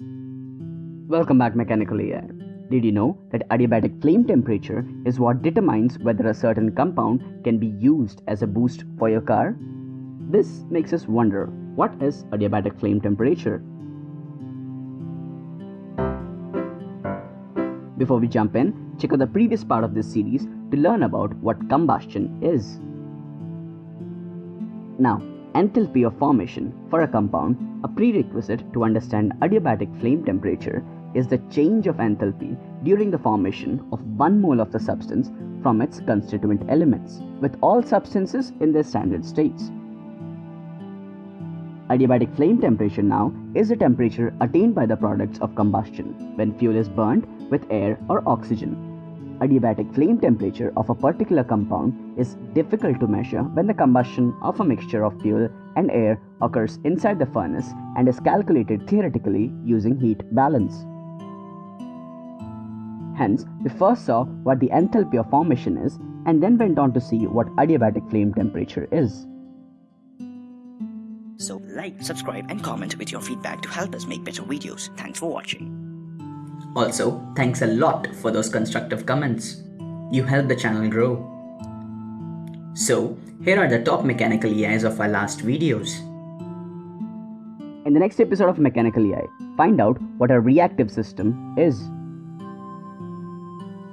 Welcome back Mechanical Eye. Did you know that adiabatic flame temperature is what determines whether a certain compound can be used as a boost for your car? This makes us wonder, what is adiabatic flame temperature? Before we jump in, check out the previous part of this series to learn about what combustion is. Now, enthalpy of formation for a compound, a prerequisite to understand adiabatic flame temperature, is the change of enthalpy during the formation of 1 mole of the substance from its constituent elements, with all substances in their standard states. Adiabatic flame temperature now is the temperature attained by the products of combustion when fuel is burnt with air or oxygen adiabatic flame temperature of a particular compound is difficult to measure when the combustion of a mixture of fuel and air occurs inside the furnace and is calculated theoretically using heat balance. Hence, we first saw what the enthalpy of formation is and then went on to see what adiabatic flame temperature is. So like, subscribe and comment with your feedback to help us make better videos. Thanks for watching. Also, thanks a lot for those constructive comments. You help the channel grow. So, here are the top mechanical Eyes of our last videos. In the next episode of Mechanical Eye, find out what a reactive system is.